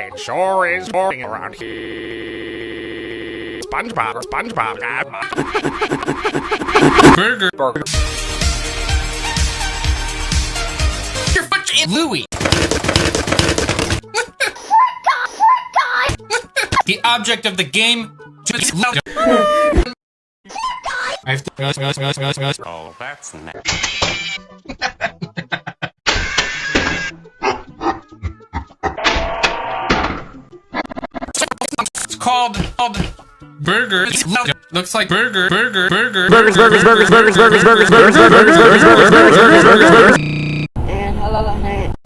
It sure is boring around here. SpongeBob, SpongeBob, Burger. Burger. Your foot in Louie. the object of the game. I have to. Oh, that's nice. Called, called burger. Looks like burger, burger, burger, Burgers, burgers, burgers, burgers, burgers, burgers, burgers, burgers, burgers, burgers, burgers, burgers, burgers,